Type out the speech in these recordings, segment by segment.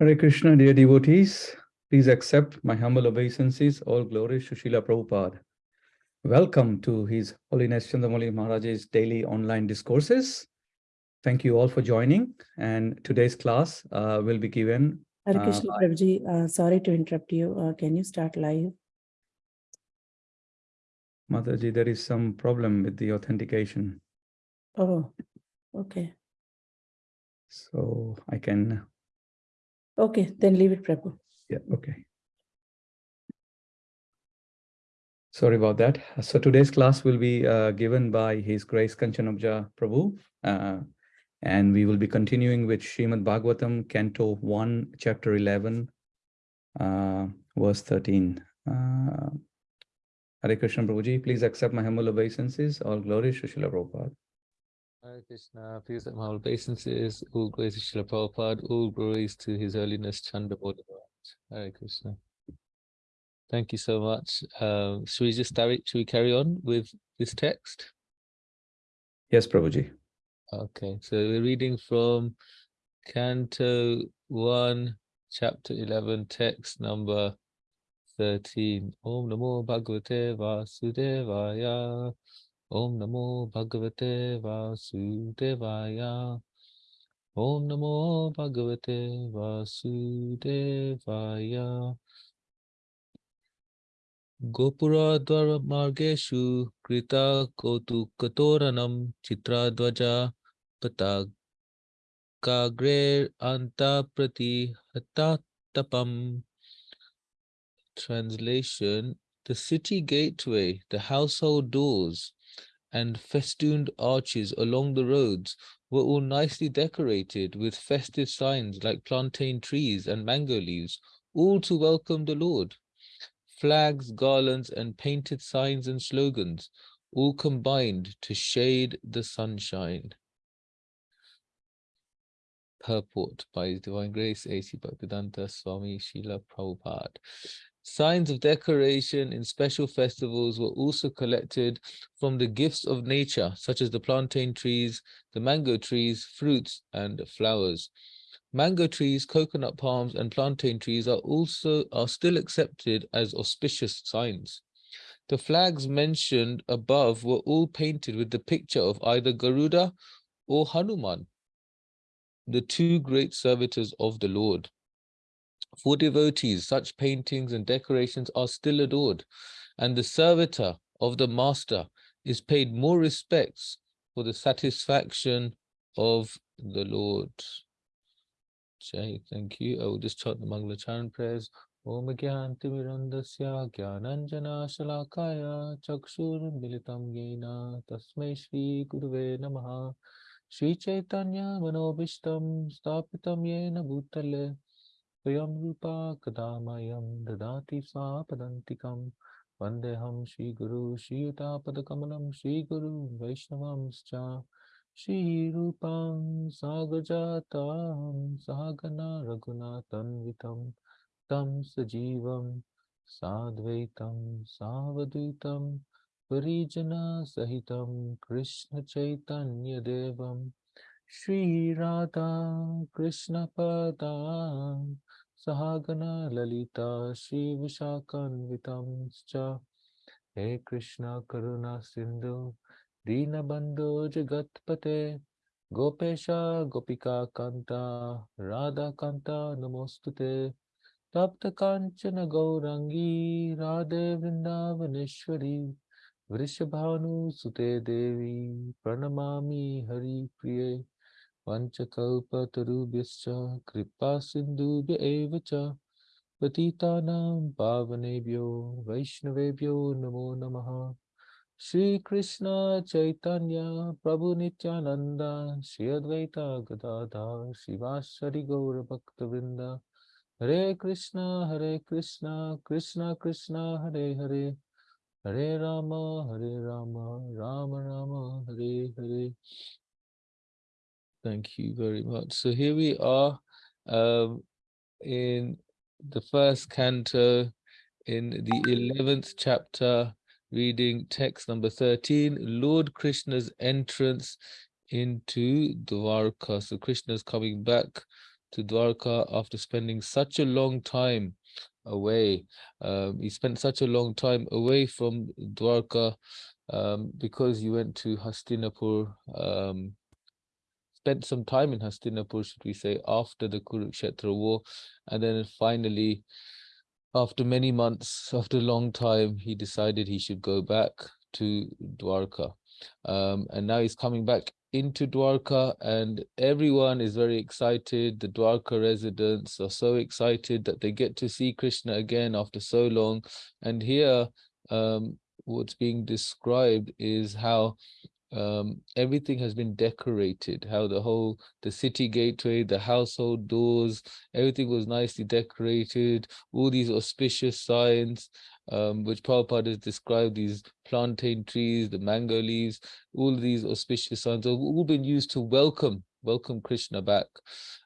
Hare Krishna, dear devotees. Please accept my humble obeisances. All glories to Srila Prabhupada. Welcome to His Holiness Chandramauli Maharaj's daily online discourses. Thank you all for joining. And today's class uh, will be given. Hare uh, Krishna by- Prabhuji, uh, sorry to interrupt you. Uh, can you start live? Mataji, there is some problem with the authentication. Oh, okay. So I can, Okay, then leave it, Prabhu. yeah, okay. Sorry about that. So today's class will be uh, given by His Grace Kanchanabja Prabhu. uh, and we will be continuing with Srimad Bhagavatam, Canto 1, Chapter 11, uh, verse 13. Uh, Hare Krishna Prabhuji, please accept my humble obeisances. All glory Srila Prabhupada. Hare Krishna, please accept my obeisances, all glories to Srila Prabhupada, all glories to His Holiness Chandrabodha Maharaj. Hare Krishna. Thank you so much. Um, should we just start, should we carry on with this text? Yes, Prabhuji. Okay, so we're reading from Canto 1, Chapter 11, text number 13. Om Namo Bhagavate Vasudevaya. Om Namo Bhagavate Vasudevaya. Om Namo Bhagavate Vasudevaya. Gopura Margeshu Krita Kotu Katoranam Chitra Dvaja Patagagre Anta Prati Hatatapam. Translation The city gateway, the household doors, and festooned arches along the roads were all nicely decorated with festive signs like plantain trees and mango leaves, all to welcome the Lord. Flags, garlands, and painted signs and slogans, all combined to shade the sunshine. Purport by His Divine Grace A.C. Bhaktivedanta Swami Srila Prabhupada. Signs of decoration in special festivals were also collected from the gifts of nature, such as the plantain trees, the mango trees, fruits, and flowers. Mango trees, coconut palms, and plantain trees are also are still accepted as auspicious signs. The flags mentioned above were all painted with the picture of either Garuda or Hanuman, the two great servitors of the Lord. For devotees, such paintings and decorations are still adored, and the servitor of the master is paid more respects for the satisfaction of the Lord. Jai, thank you. I will just chant the Mangala Charan prayers. Om Gyanti Mirandasya Gyananjana Shalakaya Chakshur Militam Yena Tasmai Shri Guruve Namaha स्वयं रूपा कदामयं ददाति सा पदन्तिकं वन्देऽहं श्रीगुरु श्रीयुतापदकमलं श्रीगुरु वैष्णवंश्च। श्रीरूपां सागजातां सागना रघुनाथन्वितं तं सजीवं साद्वैतं सावद्वैतं परिजनसहितं कृष्णचैतन्यदेवं। श्रीराधा कृष्णपदां सहागना ललिता श्रीविशाखान्वितांश्च हे कृष्ण, करुणा सिन्धु दीनबन्धो, जगत्पते। गोपेश राधा कांता नमोस्तुते। तप्त कांचन गौरंगी राधे वृन्दावनेश्वरी, वृषभानुसुते देवी हरि प्रिय पञ्चकल्पतरुभ्यश्च कृपा सिंधुभ्य पतिता पावनेभ्यो, वैष्णवेभ्यो नमो नम। श्रीकृष्ण चैतन्य, प्रभु निनंद श्रीअद्वैता गदाधर शिवासरि गौरभक्तवृंद हरे कृष्ण हरे कृष्ण कृष्ण कृष्ण, हरे हरे। हरे राम हरे Ram Ram Ram, Hare Hare. Thank you very much. So here we are um, in the first canto in the 11th chapter reading text number 13 Lord Krishna's entrance into Dwarka. So Krishna's coming back to Dwarka after spending such a long time away. Um, he spent such a long time away from Dwarka um, because he went to Hastinapur, um, spent some time in Hastinapur, should we say, after the Kurukshetra war. And then finally, after many months, after a long time, he decided he should go back to Dwarka. Um, and now he's coming back into Dwarka and everyone is very excited. The Dwarka residents are so excited that they get to see Krishna again after so long. And here, um, what's being described is how um, everything has been decorated, how the whole, the city gateway, the household doors, everything was nicely decorated, all these auspicious signs, um, which Prabhupada has described, these plantain trees, the mango leaves, all these auspicious signs have all been used to welcome, welcome Krishna back.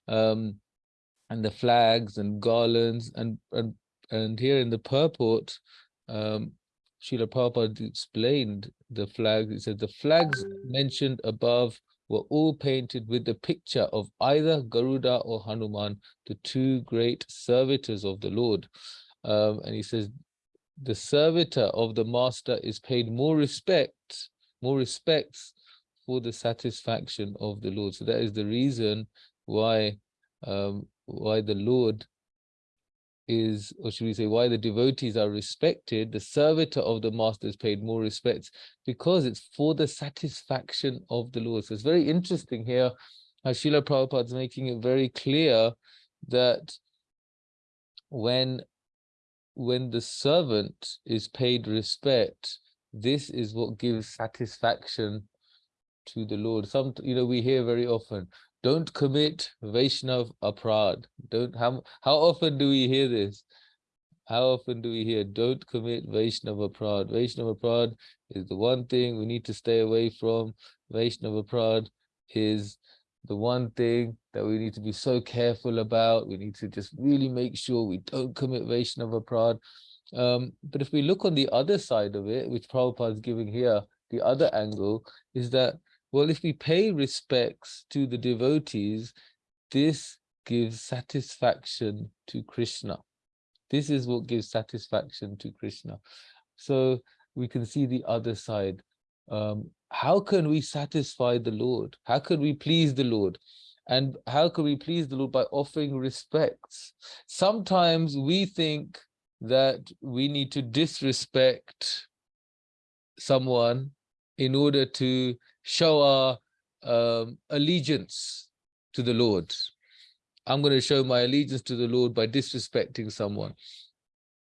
Um, and the flags and garlands and, and, and here in the purport, um, Srila Prabhupada explained the flags. He said the flags mentioned above were all painted with the picture of either Garuda or Hanuman, the two great servitors of the Lord. Um, and he says the servitor of the master is paid more respect, more respects for the satisfaction of the Lord. So that is the reason why um, why the Lord is, or should we say, why the devotees are respected, the servitor of the master is paid more respects, because it's for the satisfaction of the Lord. So it's very interesting here how Srila Prabhupada is making it very clear that when when the servant is paid respect, this is what gives satisfaction to the Lord. Some, you know, we hear very often, don't commit Vaishnav aprad. Don't how how often do we hear this? How often do we hear don't commit Vaishnav aprad? Vaishnav aprad is the one thing we need to stay away from. Vaishnav aprad is the one thing that we need to be so careful about. We need to just really make sure we don't commit Vaishnava Prad. Um, but if we look on the other side of it, which Prabhupada is giving here, the other angle is that, well, if we pay respects to the devotees, this gives satisfaction to Krishna. This is what gives satisfaction to Krishna. So we can see the other side. Um, how can we satisfy the Lord? How can we please the Lord? And how can we please the Lord by offering respects? Sometimes we think that we need to disrespect someone in order to show our um, allegiance to the Lord. I'm going to show my allegiance to the Lord by disrespecting someone.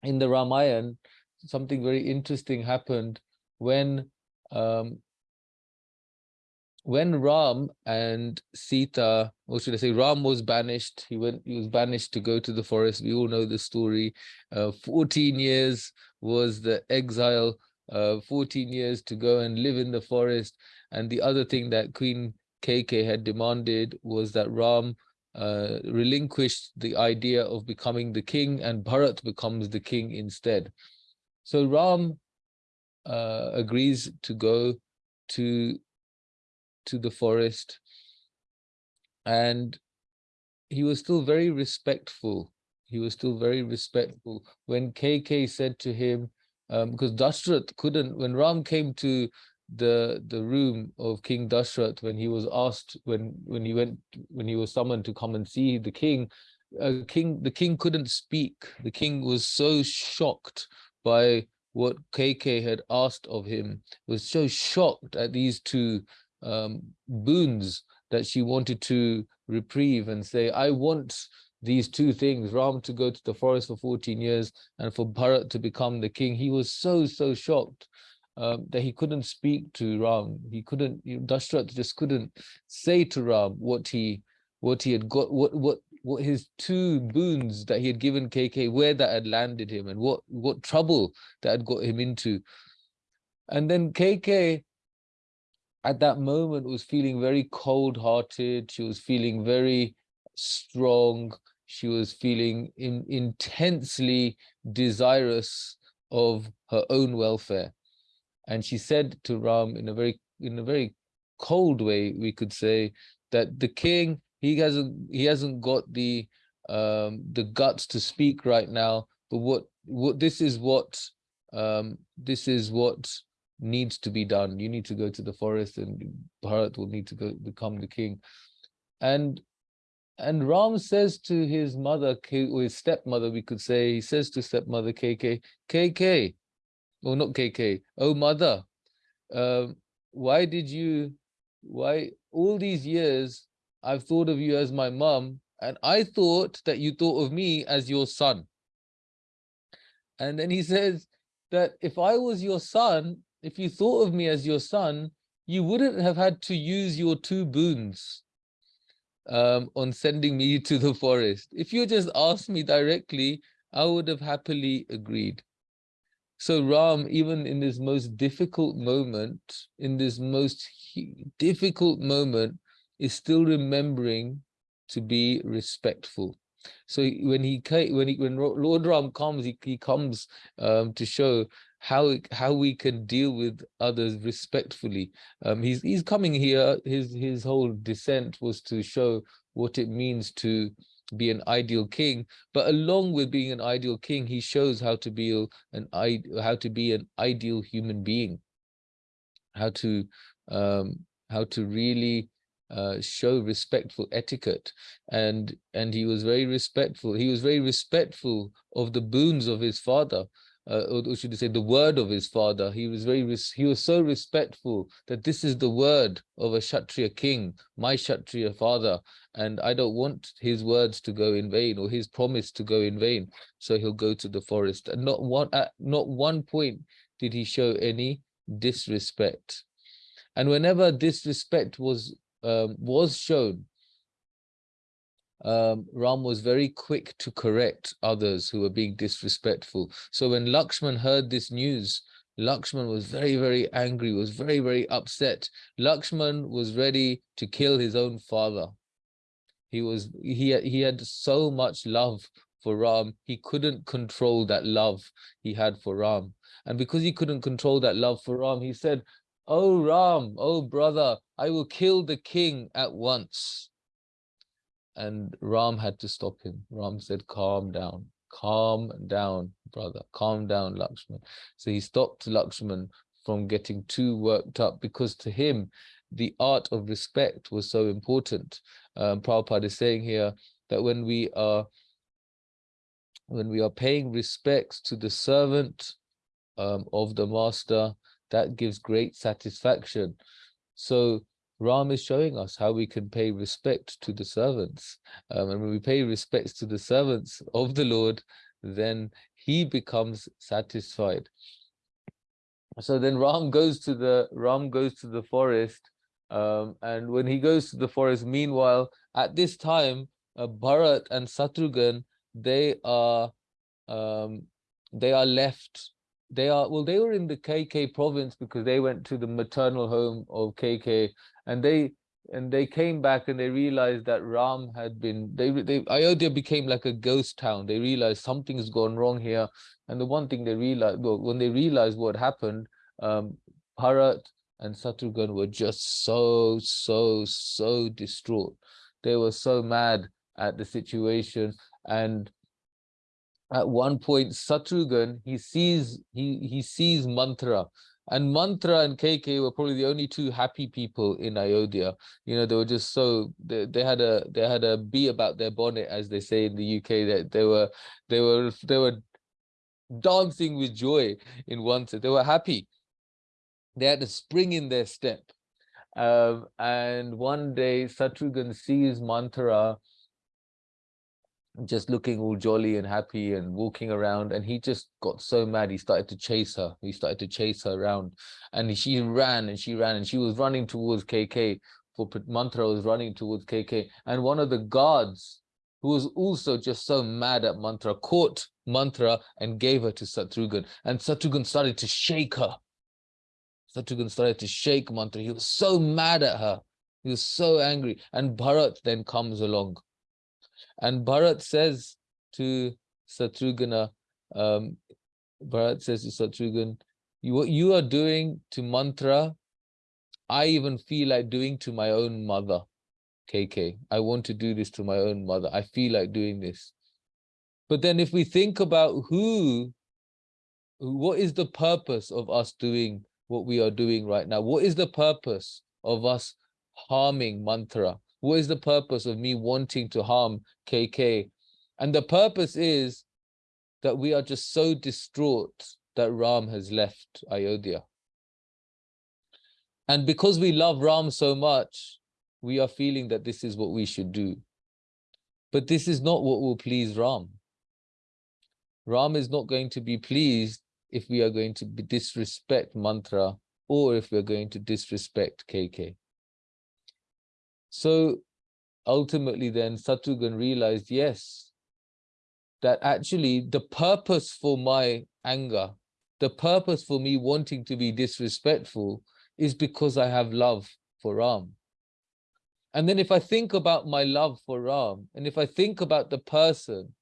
In the Ramayana, something very interesting happened when um, when Ram and Sita, or should I say, Ram was banished. He went. He was banished to go to the forest. We all know the story. Uh, 14 years was the exile. Uh, 14 years to go and live in the forest. And the other thing that Queen Kaikeyi had demanded was that Ram uh, relinquished the idea of becoming the king, and Bharat becomes the king instead. So Ram uh, agrees to go to to the forest. And he was still very respectful. He was still very respectful. When Kaikeyi said to him um, because dashrath couldn't when ram came to the the room of king dashrath when he was asked when when he went when he was summoned to come and see the king uh, king the king couldn't speak the king was so shocked by what Kaikeyi had asked of him was so shocked at these two um, boons that she wanted to reprieve and say, I want these two things, Ram to go to the forest for 14 years and for Bharat to become the king. He was so, so shocked um, that he couldn't speak to Ram. He couldn't, you Dashrath just couldn't say to Ram what he what he had got, what what what his two boons that he had given Kaikeyi, where that had landed him and what what trouble that had got him into. And then Kaikeyi at that moment was feeling very cold-hearted. She was feeling very strong. She was feeling in, intensely desirous of her own welfare. And she said to Ram in a very in a very cold way, we could say, that the king he hasn't he hasn't got the um the guts to speak right now but what what this is what um this is what needs to be done. You need to go to the forest and bharat will need to go become the king. And and ram says to his mother or his stepmother we could say he says to stepmother Kaikeyi Kaikeyi or not Kaikeyi oh mother um why did you why all these years I've thought of you as my mum, and I thought that you thought of me as your son. And then he says that if I was your son, if you thought of me as your son, you wouldn't have had to use your two boons um, on sending me to the forest. If you just asked me directly, I would have happily agreed. So Ram, even in this most difficult moment, in this most difficult moment, is still remembering to be respectful. So when he when he when Lord Ram comes, he, he comes um, to show how how we can deal with others respectfully. Um, he's he's coming here. His his whole descent was to show what it means to be an ideal king but along with being an ideal king he shows how to be an how to be an ideal human being. How to um how to really uh, show respectful etiquette. And and he was very respectful he was very respectful of the boons of his father uh, or should I say the word of his father. He was very he was so respectful that this is the word of a kshatriya king my kshatriya father. And I don't want his words to go in vain or his promise to go in vain. So he'll go to the forest. And not one at not one point did he show any disrespect. And whenever disrespect was um, was shown, um, Ram was very quick to correct others who were being disrespectful. So when Lakshman heard this news, Lakshman was very, very angry, was very, very upset. Lakshman was ready to kill his own father. He was he he had so much love for Ram, he couldn't control that love he had for Ram. And because he couldn't control that love for Ram, he said, Oh Ram, oh brother, I will kill the king at once. And Ram had to stop him. Ram said, calm down, calm down, brother, calm down, Lakshman. So he stopped Lakshman from getting too worked up because to him, the art of respect was so important. Um, Prabhupada is saying here that when we are when we are paying respects to the servant um, of the master, that gives great satisfaction. So Ram is showing us how we can pay respect to the servants. Um, and when we pay respects to the servants of the Lord, then he becomes satisfied. So then Ram goes to the Ram goes to the forest. Um, and when he goes to the forest, meanwhile, at this time, uh, Bharat and Satrughan, they are um, they are left they are well they were in the Kaikeyi province because they went to the maternal home of Kaikeyi and they and they came back and they realized that ram had been they they ayodhya became like a ghost town. They realized something's gone wrong here. And the one thing they realized well, when they realized what happened um bharat and Satrughan were just so so so distraught. They were so mad at the situation. And at one point Satrughan, he sees he he sees Manthara. And Manthara and Kaikeyi were probably the only two happy people in Ayodhya. You know, they were just so they, they had a they had a bee about their bonnet, as they say in the UK, that they were they were they were dancing with joy in one sense. They were happy. They had a spring in their step. Um, and one day Satrughan sees Manthara just looking all jolly and happy and walking around and he just got so mad he started to chase her. He started to chase her around and she ran and she ran and she was running towards Kaikeyi for Manthara was running towards Kaikeyi and one of the guards who was also just so mad at Manthara caught Manthara and gave her to satrughan and satrughan started to shake her. Satrughan started to shake Manthara. He was so mad at her. He was so angry and bharat then comes along and Bharat says to Satrughna, um, Bharat says to Satrughan, you, what you are doing to Manthara, I even feel like doing to my own mother. Kaikeyi. I want to do this to my own mother. I feel like doing this. But then if we think about who, what is the purpose of us doing what we are doing right now? What is the purpose of us harming Manthara? What is the purpose of me wanting to harm Kaikeyi? And the purpose is that we are just so distraught that Ram has left Ayodhya. And because we love Ram so much, we are feeling that this is what we should do. But this is not what will please Ram. Ram is not going to be pleased if we are going to disrespect Manthara or if we're going to disrespect Kaikeyi. So ultimately then Satrugan realized, yes, that actually the purpose for my anger, the purpose for me wanting to be disrespectful is because I have love for Ram. And then if I think about my love for Ram, and if I think about the person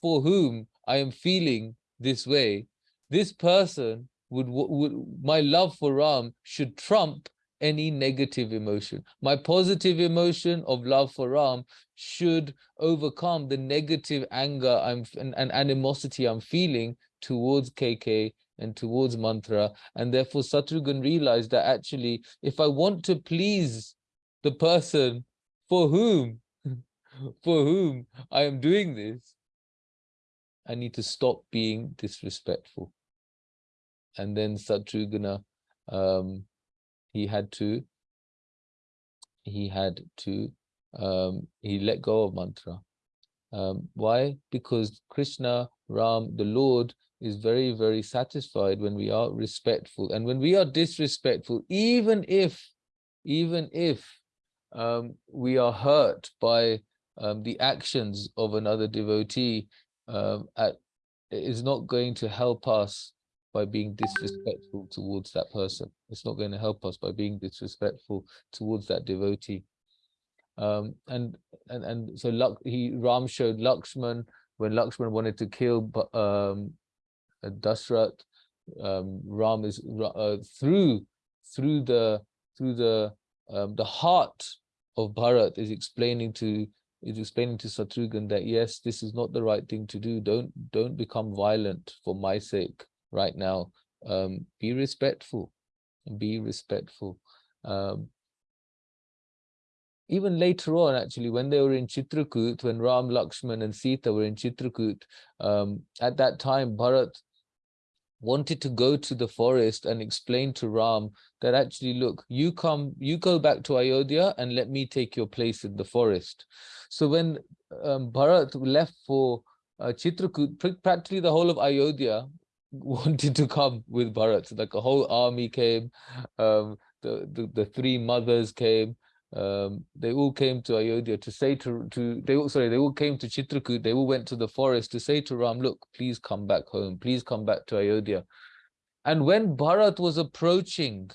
for whom I am feeling this way, this person would, would my love for Ram should trump any negative emotion. My positive emotion of love for Ram should overcome the negative anger I'm and, and animosity I'm feeling towards Kaikeyi and towards Manthara. And therefore Satrugan realized that actually, if I want to please the person for whom, for whom I am doing this, I need to stop being disrespectful. And then Satrugana, um, he had to, he had to, um, he let go of Manthara. Um, why? Because Krishna, Ram, the Lord, is very, very satisfied when we are respectful. And when we are disrespectful, even if, even if um, we are hurt by um, the actions of another devotee, um, at, is not going to help us by being disrespectful towards that person. It's not going to help us by being disrespectful towards that devotee. Um, and and and so he Ram showed Lakshman when Lakshman wanted to kill um, Dashrath. Um, Ram is uh, through through the through the um, the heart of Bharat is explaining to is explaining to Satrugan that yes, this is not the right thing to do. Don't don't become violent for my sake right now. Um, be respectful, be respectful. Um, even later on, actually, when they were in Chitrakoot, when Ram, Lakshman and Sita were in Chitrakoot, um, at that time, Bharat wanted to go to the forest and explain to Ram that actually, look, you come, you go back to Ayodhya and let me take your place in the forest. So when um, Bharat left for uh, Chitrakoot, practically the whole of Ayodhya wanted to come with Bharat. So like a whole army came, um, the, the, the three mothers came, um, they all came to Ayodhya to say to, to they all, sorry, they all came to Chitrakoot, they all went to the forest to say to Ram, look, please come back home, please come back to Ayodhya. And when Bharat was approaching,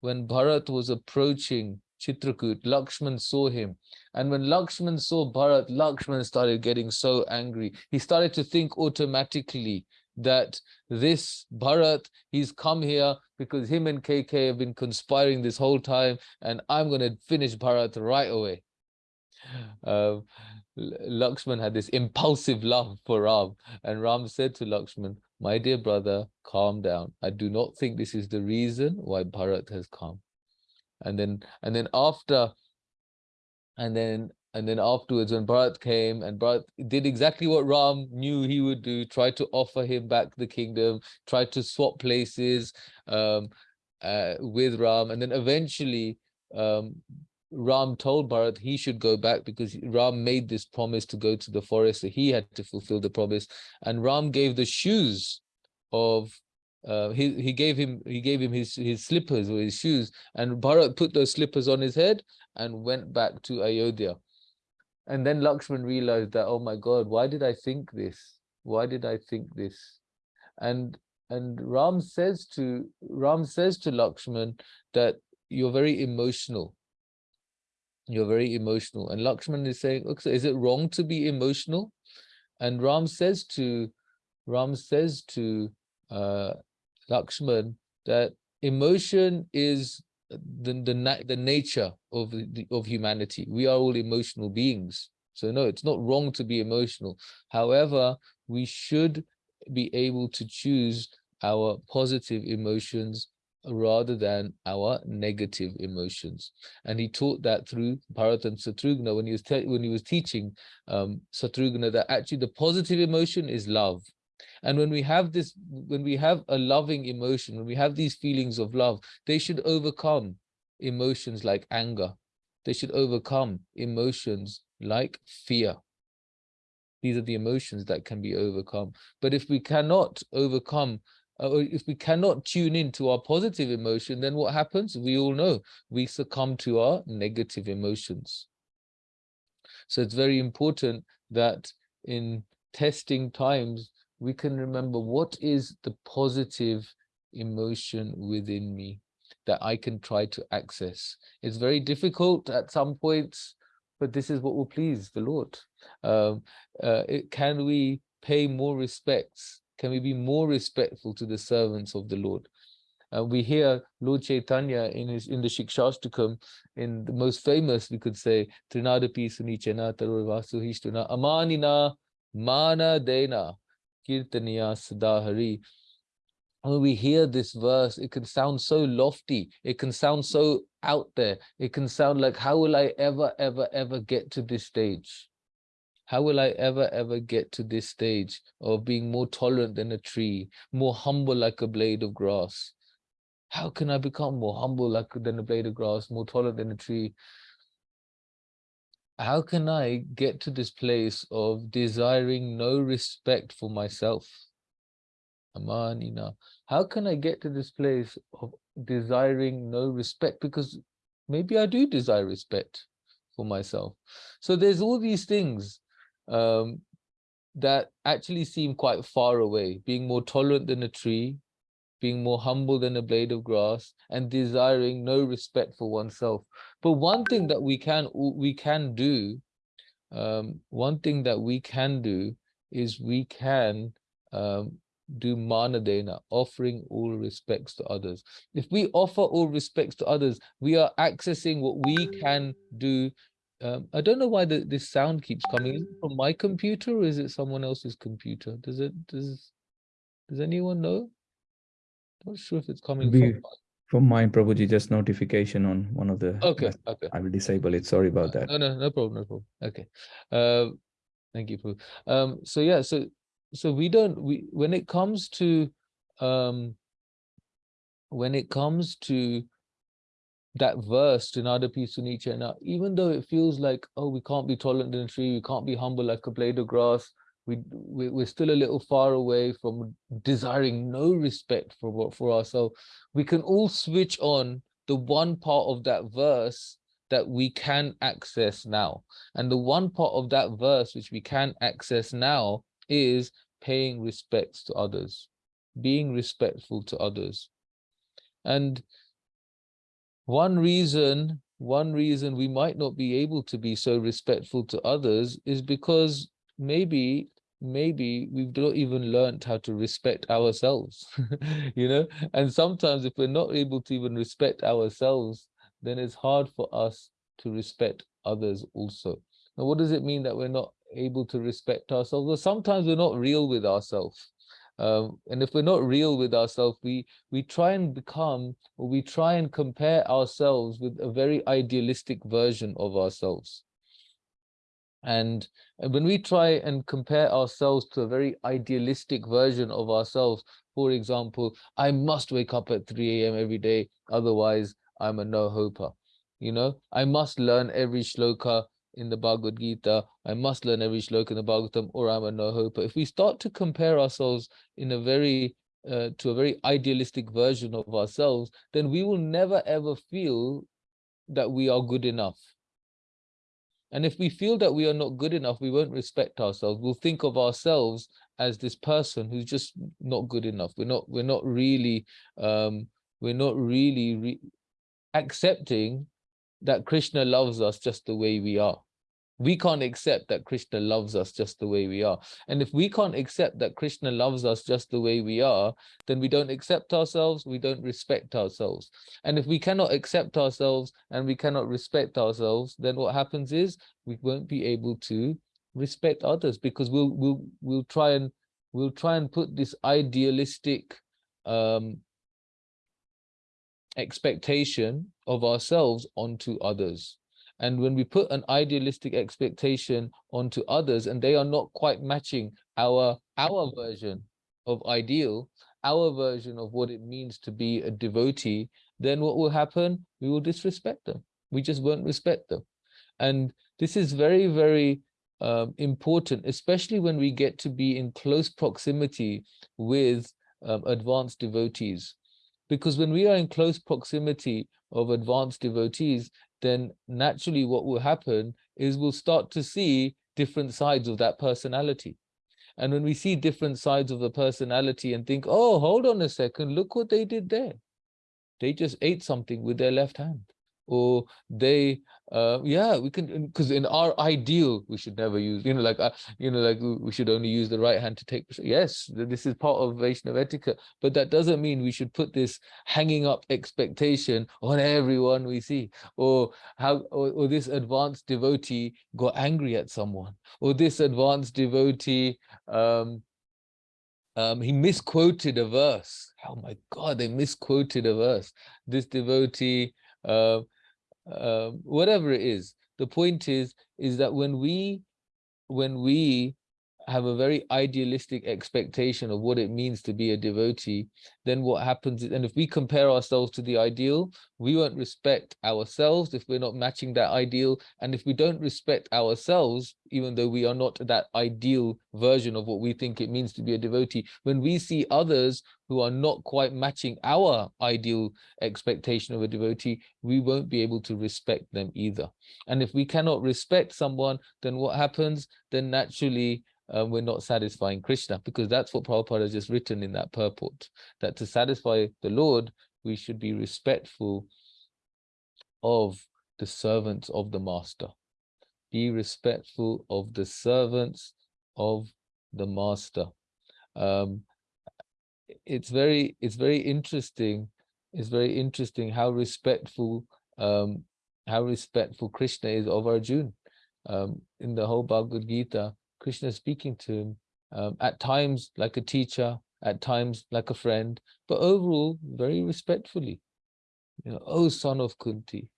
when Bharat was approaching Chitrakoot, Lakshman saw him. And when Lakshman saw Bharat, Lakshman started getting so angry. He started to think automatically that this Bharat, he's come here because him and Kaikeyi have been conspiring this whole time and I'm going to finish Bharat right away. Uh, Lakshman had this impulsive love for Ram and Ram said to Lakshman, my dear brother, calm down. I do not think this is the reason why Bharat has come. And then, and then after, and then and then afterwards, when Bharat came and Bharat did exactly what Ram knew he would do, tried to offer him back the kingdom, tried to swap places um, uh, with Ram. And then eventually um, Ram told Bharat he should go back because Ram made this promise to go to the forest. So he had to fulfill the promise. And Ram gave the shoes of uh, he he gave him he gave him his his slippers or his shoes and Bharat put those slippers on his head and went back to Ayodhya and then Lakshman realized that, oh my God, why did I think this? Why did I think this? And and Ram says to Ram says to Lakshman that you're very emotional. You're very emotional. And Lakshman is saying, okay, is it wrong to be emotional? And Ram says to Ram says to uh, Lakshman that emotion is the the na- the nature of the, of humanity. We are all emotional beings. So no, it's not wrong to be emotional. However, we should be able to choose our positive emotions rather than our negative emotions. And he taught that through Bharat and Satrugna when he was when he was teaching um, Satrugna that actually the positive emotion is love. And when we have this, when we have a loving emotion, when we have these feelings of love, they should overcome emotions like anger. They should overcome emotions like fear. These are the emotions that can be overcome. But if we cannot overcome, uh, if we cannot tune into our positive emotion, then what happens? We all know we succumb to our negative emotions. So it's very important that in testing times, we can remember what is the positive emotion within me that I can try to access. It's very difficult at some points, but this is what will please the Lord. Um, uh, it, can we pay more respects? Can we be more respectful to the servants of the Lord? Uh, we hear Lord Chaitanya in his in the Shikshashtakam, in the most famous, we could say, Trinadapi Sunichena Tarurvasuhishtuna Amanina Mana Dena Kirtaniya Sadahari. When we hear this verse, it can sound so lofty, it can sound so out there, it can sound like, how will I ever, ever, ever get to this stage? How will I ever, ever get to this stage of being more tolerant than a tree, more humble like a blade of grass? How can I become more humble like than a blade of grass, more tolerant than a tree? How can I get to this place of desiring no respect for myself? Amanina. How can I get to this place of desiring no respect? Because maybe I do desire respect for myself. So there's all these things um, that actually seem quite far away, being more tolerant than a tree, being more humble than a blade of grass, and desiring no respect for oneself. But one thing that we can we can do, um, one thing that we can do is we can um, do manadena, offering all respects to others. If we offer all respects to others, we are accessing what we can do. Um, I don't know why the, this sound keeps coming. From my computer or is it someone else's computer? Does it does does anyone know? Not sure if it's coming We- from. From my Prabhuji, just notification on one of the. Okay, mess- okay. I will disable it. Sorry about that. No, no, no problem, no problem. Okay. Uh, thank you, Prabhu. Um, so yeah, so so we don't we when it comes to um when it comes to that verse to Nada Sunicha, now even though it feels like oh we can't be tolerant in a tree, we can't be humble like a blade of grass, we, we we're still a little far away from desiring no respect for what for ourselves. We can all switch on the one part of that verse that we can access now. And the one part of that verse which we can access now is paying respects to others, being respectful to others. And one reason, one reason we might not be able to be so respectful to others is because maybe maybe we've not even learned how to respect ourselves you know? And sometimes if we're not able to even respect ourselves then it's hard for us to respect others also. Now what does it mean that we're not able to respect ourselves? Well sometimes we're not real with ourselves um, and if we're not real with ourselves we we try and become or we try and compare ourselves with a very idealistic version of ourselves and and when we try and compare ourselves to a very idealistic version of ourselves, for example, I must wake up at 3 a.m. every day, otherwise I'm a no-hoper. You know, I must learn every shloka in the Bhagavad Gita, I must learn every shloka in the Bhagavatam, or I'm a no-hoper. If we start to compare ourselves in a very uh, to a very idealistic version of ourselves, then we will never ever feel that we are good enough. And if we feel that we are not good enough, we won't respect ourselves. We'll think of ourselves as this person who's just not good enough. We're not, we're not really, um, we're not really re accepting that Krishna loves us just the way we are. We can't accept that Krishna loves us just the way we are. And if we can't accept that Krishna loves us just the way we are, then we don't accept ourselves, we don't respect ourselves. And if we cannot accept ourselves and we cannot respect ourselves, then what happens is we won't be able to respect others because we'll we'll we'll try and we'll try and put this idealistic um expectation of ourselves onto others. And when we put an idealistic expectation onto others and they are not quite matching our our version of ideal, our version of what it means to be a devotee, then what will happen? We will disrespect them. We just won't respect them. And this is very, very um, important, especially when we get to be in close proximity with um, advanced devotees. Because when we are in close proximity of advanced devotees, then naturally what will happen is we'll start to see different sides of that personality. And when we see different sides of the personality and think, oh, hold on a second, look what they did there. They just ate something with their left hand or they uh yeah we can because in our ideal we should never use you know like uh, you know like we should only use the right hand to take yes this is part of Vaishnav etiquette but that doesn't mean we should put this hanging up expectation on everyone we see or how or, or this advanced devotee got angry at someone or this advanced devotee um um, he misquoted a verse. Oh my God, they misquoted a verse. This devotee uh, uh, whatever it is. The point is, is that when we, when we have a very idealistic expectation of what it means to be a devotee, then what happens and if we compare ourselves to the ideal, we won't respect ourselves if we're not matching that ideal. And if we don't respect ourselves, even though we are not that ideal version of what we think it means to be a devotee, when we see others who are not quite matching our ideal expectation of a devotee, we won't be able to respect them either. And if we cannot respect someone, then what happens? Then naturally, uh, we're not satisfying Krishna because that's what Prabhupada has just written in that purport, that to satisfy the Lord, we should be respectful of the servants of the master. Be respectful of the servants of the master. Um, it's very, it's very interesting. It's very interesting how respectful, um, how respectful Krishna is of Arjuna. Um, in the whole Bhagavad Gita, Krishna speaking to him, um, at times like a teacher, at times like a friend, but overall very respectfully. You know, oh son of Kunti,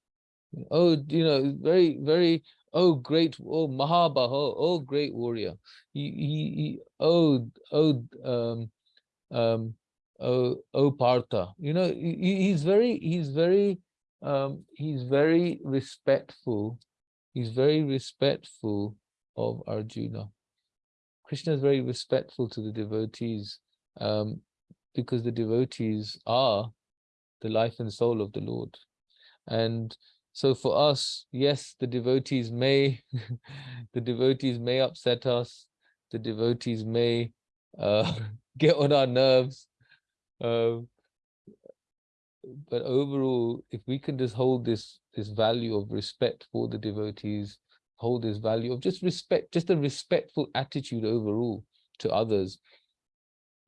oh, you know, very, very, oh great, oh Mahabaho, oh great warrior. He, he, he oh, oh, um, um, oh, oh Partha. You know, he, he's very, he's very, um, he's very respectful. He's very respectful of Arjuna. Krishna is very respectful to the devotees um, because the devotees are the life and soul of the Lord. And so for us, yes, the devotees may, the devotees may upset us, the devotees may uh, get on our nerves. Uh, but overall, if we can just hold this this value of respect for the devotees, hold this value of just respect, just a respectful attitude overall to others,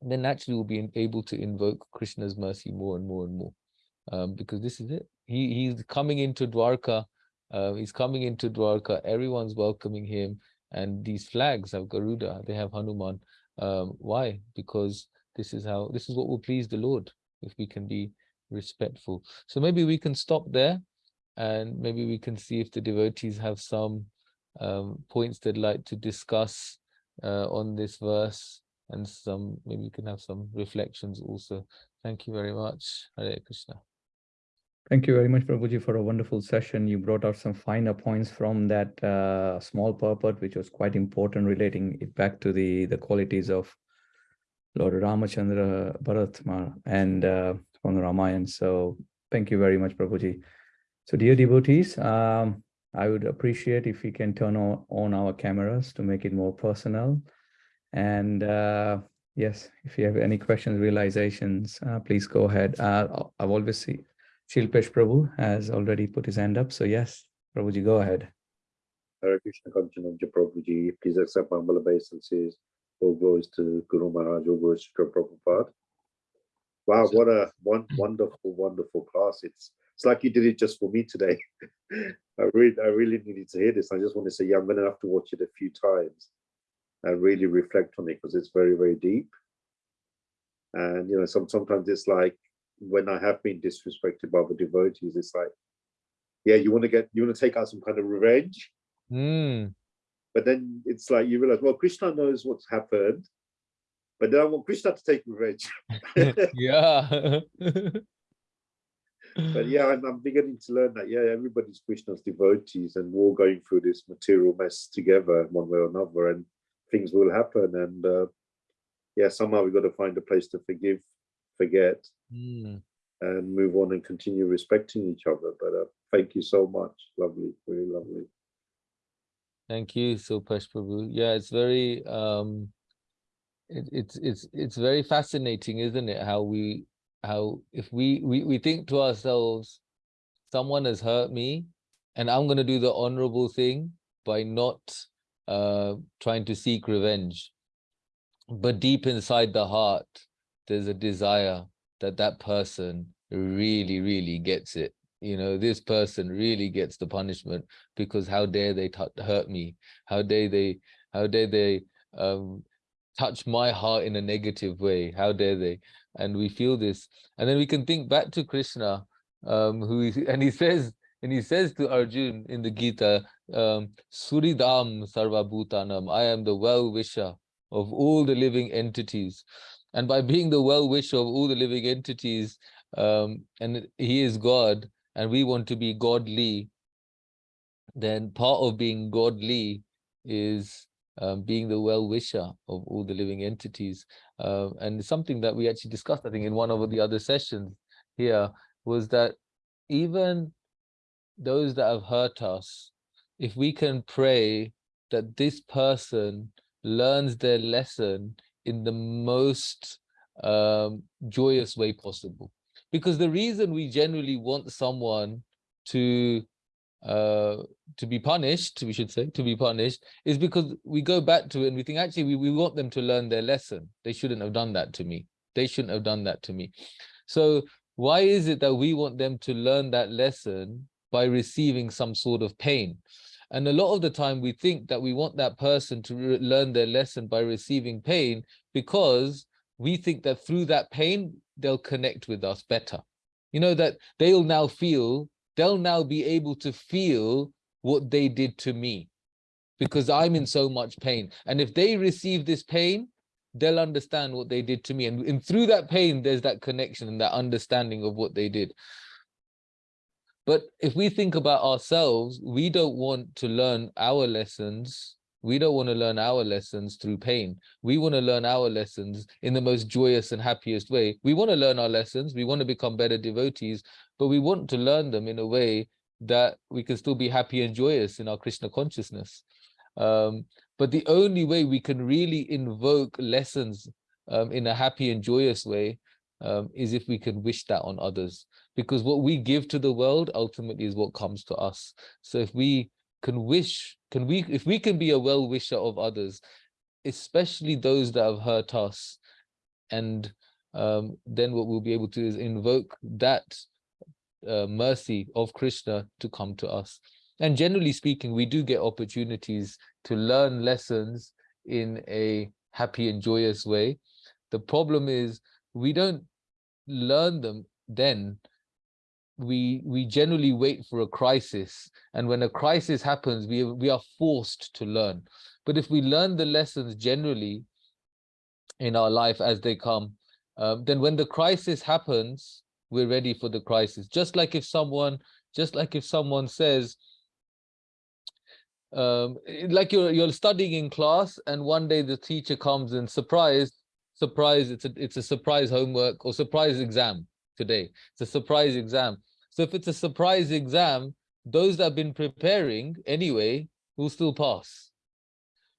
then naturally we'll be able to invoke Krishna's mercy more and more and more. Um, because this is it. He he's coming into Dwarka. Uh, he's coming into Dwarka. Everyone's welcoming him, and these flags have Garuda. They have Hanuman. Um, why? Because this is how this is what will please the Lord if we can be respectful. So maybe we can stop there, and maybe we can see if the devotees have some um, points they'd like to discuss uh, on this verse and some maybe you can have some reflections also. Thank you very much. Hare Krishna. Thank you very much, Prabhuji, for a wonderful session. You brought out some finer points from that uh, small purport, which was quite important, relating it back to the, the qualities of Lord Ramachandra Bharatma and uh, from the Ramayana. So thank you very much, Prabhuji. So dear devotees, um, I would appreciate if we can turn on, on our cameras to make it more personal. And uh, yes, if you have any questions, realizations, uh, please go ahead. Uh, I've always seen Shilpesh Prabhu has already put his hand up. So yes, Prabhuji, go ahead. Hare Krishna Kanchanabja Prabhuji, please accept my humble obeisances. All glories to Guru Maharaj, all glories to Prabhupada. Wow, what a one wonderful, wonderful class. It's it's like you did it just for me today. I really, I really needed to hear this. I just want to say, yeah, I'm gonna have to watch it a few times and really reflect on it because it's very, very deep. And you know, some sometimes it's like when I have been disrespected by the devotees, it's like, yeah, you want to get you want to take out some kind of revenge Mm, but then it's like you realize, well, Krishna knows what's happened, but then I want Krishna to take revenge. yeah. but yeah, I'm, I'm beginning to learn that, yeah, everybody's Krishna's devotees and we're all going through this material mess together one way or another and things will happen. And uh, yeah, somehow we've got to find a place to forgive, forget, Mm, and move on and continue respecting each other. But uh, thank you so much. Lovely, really lovely. Thank you, Supash Prabhu. Yeah, it's very um it, it's it's it's very fascinating, isn't it? How we how if we we we think to ourselves, someone has hurt me, and I'm gonna do the honorable thing by not uh trying to seek revenge. But deep inside the heart, there's a desire that that person really, really gets it. You know, this person really gets the punishment because how dare they hurt me? How dare they? How dare they um, touch my heart in a negative way? How dare they? And we feel this, and then we can think back to Krishna, um, who is, and he says, and he says to Arjun in the Gita, um, Suhridam Sarvabhutanam, I am the well-wisher of all the living entities. And by being the well-wisher of all the living entities, um, and he is God, and we want to be godly, then part of being godly is um, being the well-wisher of all the living entities. Um, and something that we actually discussed, I think, in one of the other sessions here, was that even those that have hurt us, if we can pray that this person learns their lesson in the most um, joyous way possible. Because the reason we generally want someone to uh, to be punished, we should say, to be punished, is because we go back to it and we think, actually, we, we want them to learn their lesson. They shouldn't have done that to me. They shouldn't have done that to me. So why is it that we want them to learn that lesson by receiving some sort of pain? And a lot of the time we think that we want that person to learn their lesson by receiving pain because we think that through that pain, they'll connect with us better. You know, that they'll now feel, they'll now be able to feel what they did to me because I'm in mm-hmm. so much pain. And if they receive this pain, they'll understand what they did to me. And, and through that pain, there's that connection and that understanding of what they did. But if we think about ourselves, we don't want to learn our lessons. We don't want to learn our lessons through pain. We want to learn our lessons in the most joyous and happiest way. We want to learn our lessons. We want to become better devotees, but we want to learn them in a way that we can still be happy and joyous in our Krishna consciousness. Um, but the only way we can really invoke lessons um, in a happy and joyous way um, is if we can wish that on others because what we give to the world ultimately is what comes to us so if we can wish can we if we can be a well-wisher of others especially those that have hurt us and um, then what we'll be able to do is invoke that uh, mercy of krishna to come to us. And generally speaking we do get opportunities to learn lessons in a happy and joyous way. The problem is we don't learn them then we we generally wait for a crisis and when a crisis happens we we are forced to learn. But if we learn the lessons generally in our life as they come um, then when the crisis happens we're ready for the crisis. Just like if someone just like if someone says um, like you're you're studying in class and one day the teacher comes and surprise surprise it's a it's a surprise homework or surprise exam today. It's a surprise exam so if it's a surprise exam, those that have been preparing anyway will still pass.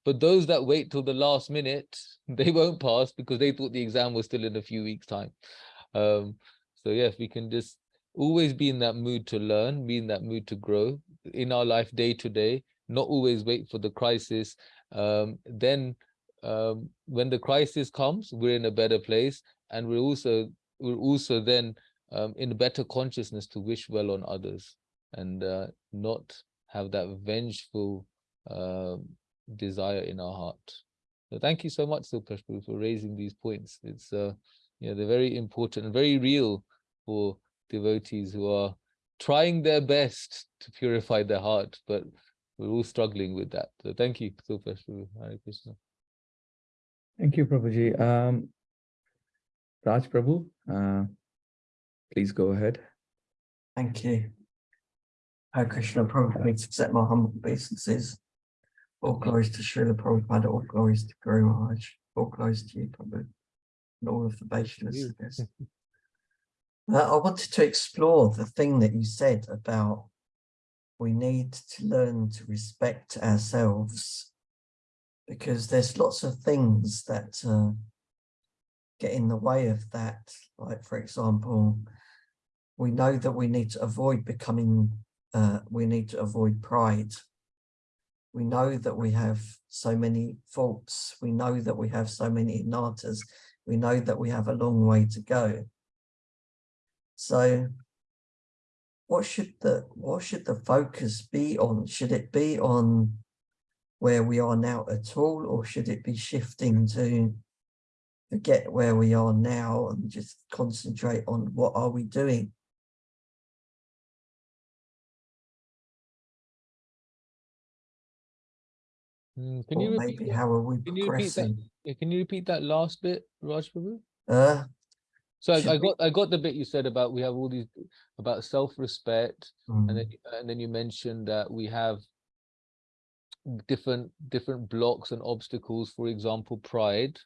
But those that wait till the last minute, they won't pass because they thought the exam was still in a few weeks' time. Um, so yes, we can just always be in that mood to learn, be in that mood to grow in our life day to day, not always wait for the crisis. Um, then um, when the crisis comes, we're in a better place, and we're also we're also then um, in a better consciousness to wish well on others and uh, not have that vengeful um, desire in our heart. So thank you so much, Silpashpu, for raising these points. It's uh, you know, they're very important and very real for devotees who are trying their best to purify their heart, but we're all struggling with that. So thank you, Silpashpu. Hare Krishna. Thank you, Prabhuji. Um, Raj Prabhu, uh, please go ahead. Thank you. Hare Krishna Prabhupada, accept my humble obeisances. All glories to Srila Prabhupada, all glories to Guru Maharaj, all glories to you, Prabhu, and all of the Vaishnavas. I guess. Uh, I wanted to explore the thing that you said about we need to learn to respect ourselves because there's lots of things that uh, get in the way of that. Like, for example, we know that we need to avoid becoming, uh, we need to avoid pride. We know that we have so many faults. We know that we have so many natas. We know that we have a long way to go. So what should the what should the focus be on? Should it be on where we are now at all, or should it be shifting to forget where we are now and just concentrate on what are we doing? Mm, Can or you repeat maybe that? how are we Can you progressing? Yeah, Can you repeat that last bit, Raj Prabhu? Uh, So I, I got I got the bit you said about we have all these about self-respect, and mm, then and then you mentioned that we have different different blocks and obstacles. For example, pride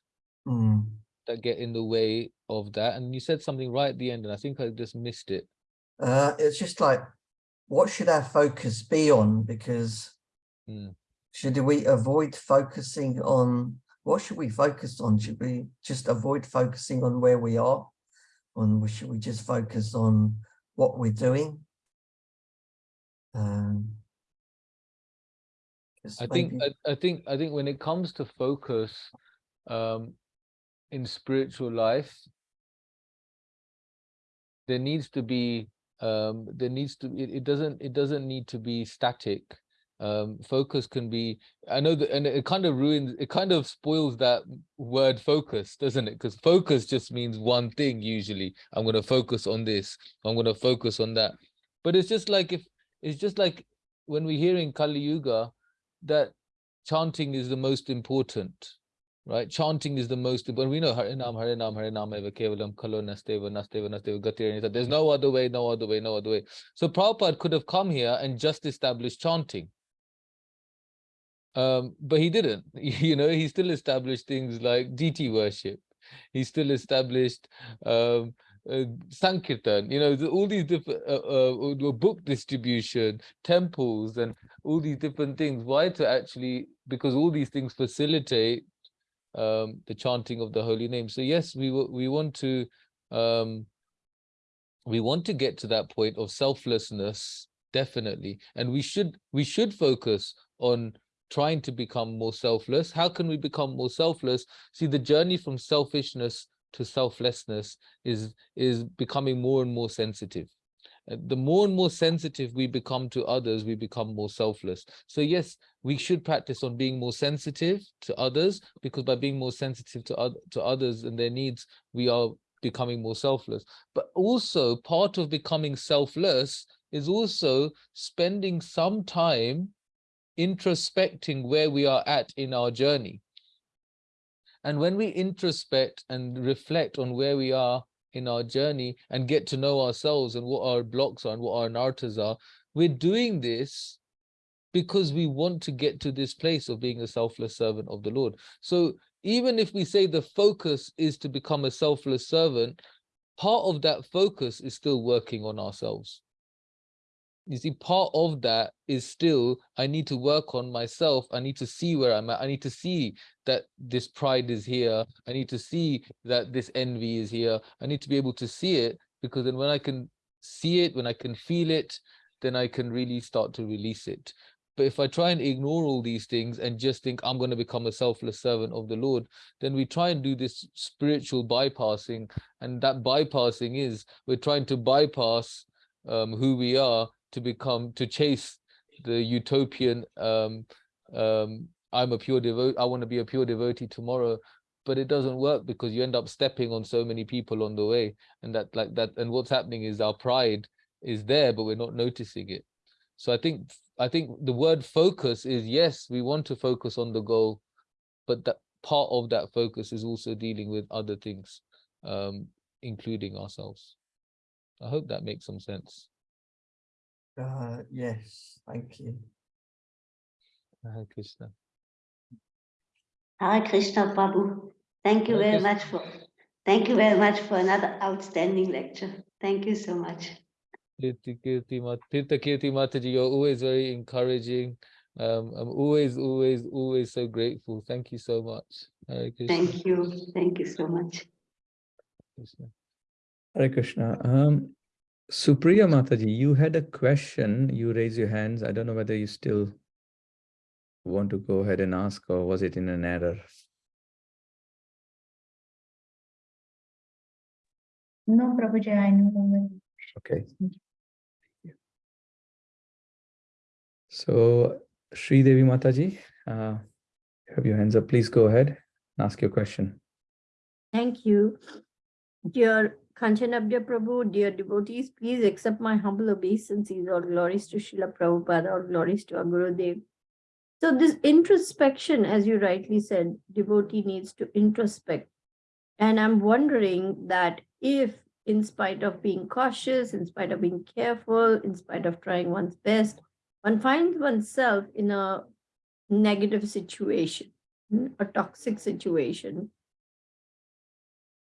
mm. that get in the way of that. And you said something right at the end, and I think I just missed it. Uh, it's just like, what should our focus be on? Because Mm. Should we avoid focusing on, what should we focus on? Should we just avoid focusing on where we are? Or should we just focus on what we're doing? Um, I think I, I think I think when it comes to focus um in spiritual life there needs to be um there needs to it, it doesn't it doesn't need to be static um focus can be i know that and it kind of ruins it kind of spoils that word focus doesn't it? Because focus just means one thing usually i'm going to focus on this i'm going to focus on that. But it's just like if it's just like when we hear in kali yuga that chanting is the most important right? Chanting is the most important we know harinam harinam harinam eva kevalam kalo nasteva nasteva nasteva gati there's no other way no other way no other way. So Prabhupada could have come here and just established chanting um but he didn't. You know he still established things like deity worship. He still established um uh, sankirtan. You know the, all these different uh, uh, book distribution temples and all these different things. Why to actually because all these things facilitate um the chanting of the holy name. So yes we we want to um we want to get to that point of selflessness definitely. And we should we should focus on trying to become more selfless. How can we become more selfless? See the journey from selfishness to selflessness is is becoming more and more sensitive. Uh, the more and more sensitive we become to others we become more selfless. So yes we should practice on being more sensitive to others because by being more sensitive to other to others and their needs we are becoming more selfless. But also part of becoming selfless is also spending some time introspecting where we are at in our journey and when we introspect and reflect on where we are in our journey and get to know ourselves and what our blocks are and what our nartas are we're doing this because we want to get to this place of being a selfless servant of the Lord. So even if we say the focus is to become a selfless servant, part of that focus is still working on ourselves. You see, part of that is still, I need to work on myself. I need to see where I'm at. I need to see that this pride is here. I need to see that this envy is here. I need to be able to see it because then when I can see it, when I can feel it, then I can really start to release it But if I try and ignore all these things and just think I'm going to become a selfless servant of the Lord, then we try and do this spiritual bypassing. And that bypassing is we're trying to bypass um, who we are to become, to chase the utopian, um, um, I'm a pure devotee, I want to be a pure devotee tomorrow. But it doesn't work because you end up stepping on so many people on the way. And that like that, and what's happening is our pride is there, but we're not noticing it. So I think I think the word focus is yes, we want to focus on the goal, but that part of that focus is also dealing with other things, um, including ourselves. I hope that makes some sense. Uh, yes, thank you. Hare Krishna. Hare Krishna Prabhu. Thank you Hare very Krishna. much for, thank you very much for another outstanding lecture. Thank you so much. Kirti Kirti Mat Tirtha Kirti Mataji, you're always very encouraging. Um, I'm always, always, always so grateful. Thank you so much. Hare Krishna. Thank you. Thank you so much. Krishna. Hare Krishna. Um, Supriya Mataji, you had a question. You raise your hands. I don't know whether you still want to go ahead and ask or was it in an error? No, Prabhuji, I know. Okay. So Sri Devi Mataji, uh, have your hands up. Please go ahead and ask your question. Thank you. Dear Kanchanabja Prabhu, dear devotees, please accept my humble obeisances. All glories to Srila Prabhupada, all glories to our Gurudev. So this introspection, as you rightly said, devotee needs to introspect. And I'm wondering that if in spite of being cautious, in spite of being careful, in spite of trying one's best, one finds oneself in a negative situation, mm, a toxic situation,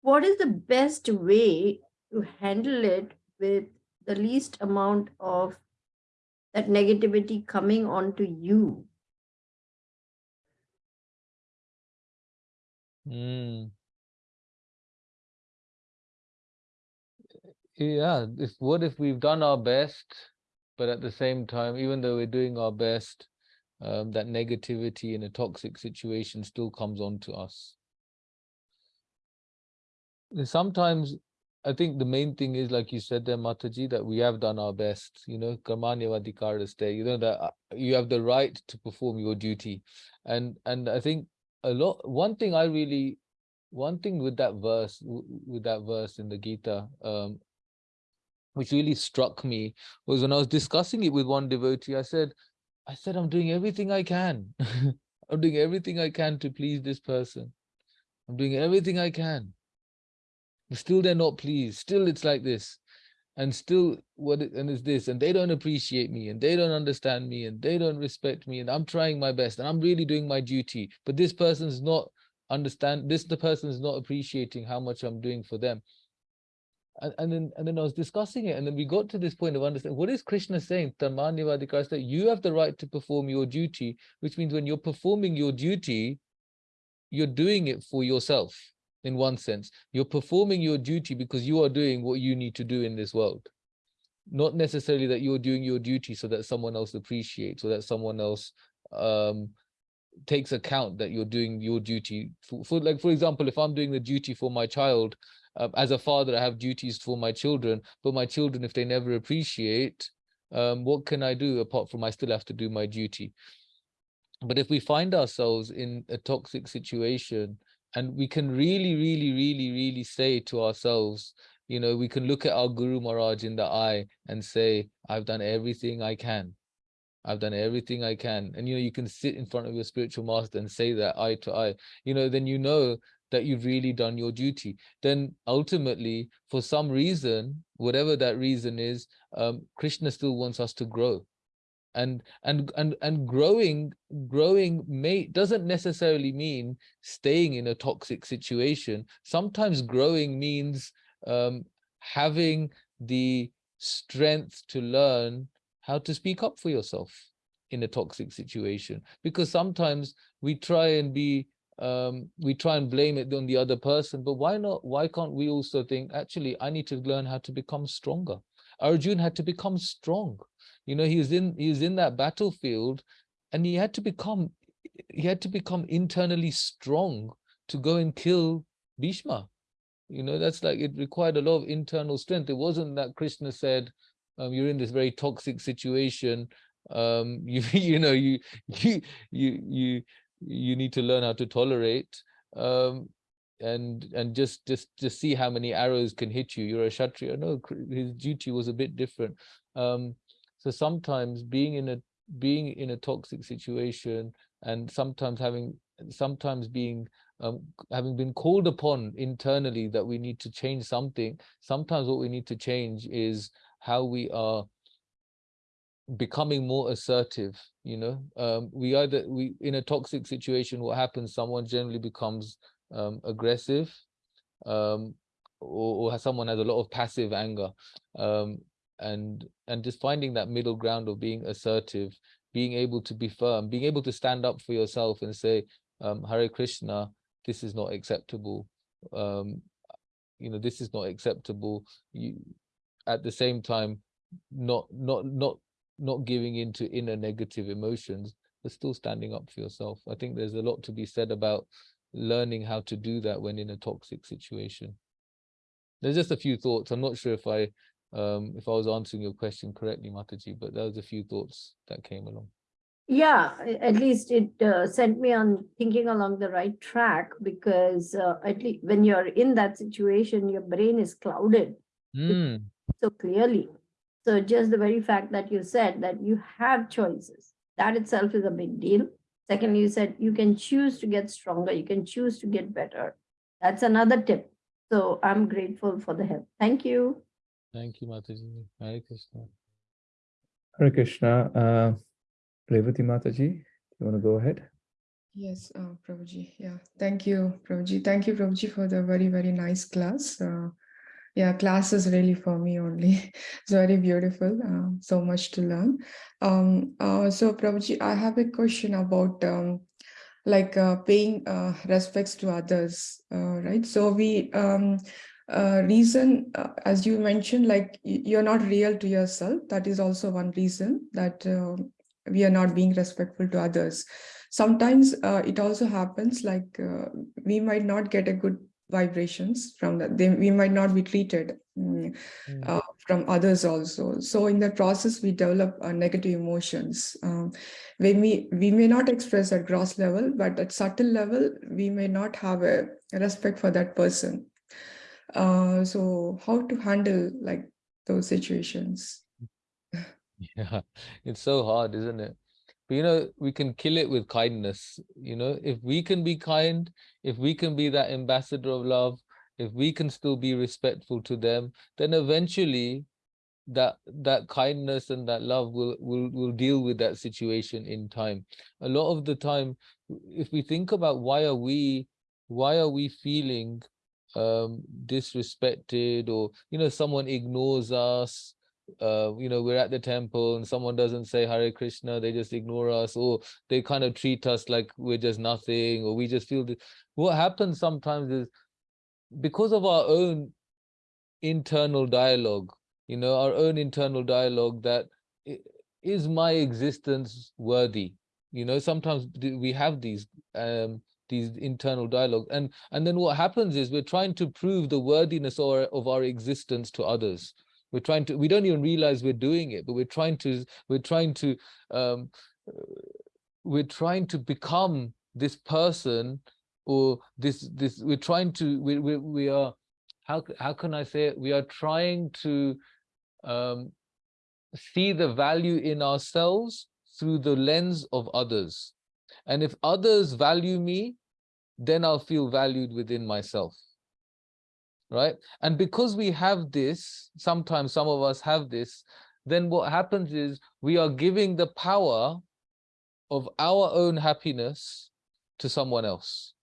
what is the best way to handle it with the least amount of that negativity coming onto you? Mm. Yeah, if what if we've done our best, but at the same time, even though we're doing our best, um, that negativity in a toxic situation still comes onto us. Sometimes I think the main thing is, like you said there, Mataji, that we have done our best, you know, Karmanyavadhikaraste, you know, that uh, you have the right to perform your duty. And and I think a lot, one thing I really, one thing with that verse, with that verse in the Gita, um, which really struck me was when I was discussing it with one devotee, I said, I said, I'm doing everything I can. I'm doing everything I can to please this person. I'm doing everything I can. Still they're not pleased. Still it's like this. And still what and it's this, and they don't appreciate me, and they don't understand me, and they don't respect me, and I'm trying my best, and I'm really doing my duty. But this person's not understand this the person's not appreciating how much I'm doing for them and, and then and then I was discussing it, and then we got to this point of understanding what is Krishna saying? Tamanyavadikarasta, you have the right to perform your duty, which means when you're performing your duty, you're doing it for yourself in one sense. You're performing your duty because you are doing what you need to do in this world. Not necessarily that you're doing your duty so that someone else appreciates or that someone else um takes account that you're doing your duty for, for like for example if i'm doing the duty for my child uh, as a father, I have duties for my children, but my children, if they never appreciate, um, what can I do apart from I still have to do my duty? But if we find ourselves in a toxic situation and we can really, really, really, really say to ourselves, you know, we can look at our Guru Maharaj in the eye and say, I've done everything I can. I've done everything I can. And, you know, you can sit in front of your spiritual master and say that eye to eye, you know, then you know that you've really done your duty. Then ultimately, for some reason, whatever that reason is, um, Krishna still wants us to grow. And and and and growing, growing may doesn't necessarily mean staying in a toxic situation. Sometimes growing means um, having the strength to learn how to speak up for yourself in a toxic situation. Because sometimes we try and be um, we try and blame it on the other person, but why not? Why can't we also think, actually, I need to learn how to become stronger. Arjun had to become strong. You know, he was in he was in that battlefield and he had to become he had to become internally strong to go and kill Bhishma. You know, that's like it required a lot of internal strength. It wasn't that Krishna said, um, you're in this very toxic situation. Um, you you know, you you you you you need to learn how to tolerate. Um, and and just just just see how many arrows can hit you. You're a kshatriya. No his duty was a bit different. Um so sometimes being in a being in a toxic situation and sometimes having sometimes being um, having been called upon internally that we need to change something sometimes what we need to change is how we are becoming more assertive you know? Um, we either we in a toxic situation what happens? Someone generally becomes um, aggressive um, or, or someone has a lot of passive anger um, and and just finding that middle ground of being assertive being able to be firm being able to stand up for yourself and say um, hare krishna this is not acceptable um, you know this is not acceptable you at the same time not not not not giving into inner negative emotions but still standing up for yourself. I think there's a lot to be said about learning how to do that when in a toxic situation. There's just a few thoughts. I'm not sure if i um if i was answering your question correctly mataji but there was a few thoughts that came along. Yeah, at least it uh, sent me on thinking along the right track because uh, at least when you're in that situation, your brain is clouded. Hmm, so clearly. So just the very fact that you said that you have choices, that itself is a big deal. Secondly, you said you can choose to get stronger, you can choose to get better. That's another tip. So I'm grateful for the help. Thank you. thank you mataji hare krishna Hare Krishna. Uh, Revati Mataji, you want to go ahead? Yes, uh, Prabhuji. Yeah, thank you, Prabhuji. Thank you, Prabhuji, for the very, very nice class. Uh, yeah, class is really for me only. It's very beautiful. Uh, so much to learn. Um, uh, so, Prabhuji, I have a question about um, like uh, paying uh, respects to others, uh, right? So we um, uh, reason, as you mentioned, like you're not real to yourself. That is also one reason that uh, we are not being respectful to others. Sometimes it also happens like we might not get a good vibrations from that. They, we might not be treated mm, Hmm. uh, from others also. So in that process, we develop uh, negative emotions. Um, we may we may not express at gross level, but at subtle level, we may not have a respect for that person. Uh, so how to handle like those situations? Yeah, it's so hard, isn't it? But you know, we can kill it with kindness. You know, if we can be kind, if we can be that ambassador of love, if we can still be respectful to them, then eventually that that kindness and that love will will will deal with that situation in time. A lot of the time, if we think about why are we why are we feeling um disrespected or you know someone ignores us uh, you know, we're at the temple and someone doesn't say Hare Krishna, they just ignore us, or they kind of treat us like we're just nothing, or we just feel that what happens sometimes is because of our own internal dialogue, you know, our own internal dialogue that is my existence worthy? You know, sometimes we have these um these internal dialogue and and then what happens is we're trying to prove the worthiness our, of our existence to others we're trying to we don't even realize we're doing it but we're trying to we're trying to um we're trying to become this person or this this we're trying to we we, we are how how can i say it? We are trying to um see the value in ourselves through the lens of others. And if others value me then i'll feel valued within myself right? And because we have this sometimes some of us have this then what happens is we are giving the power of our own happiness to someone else.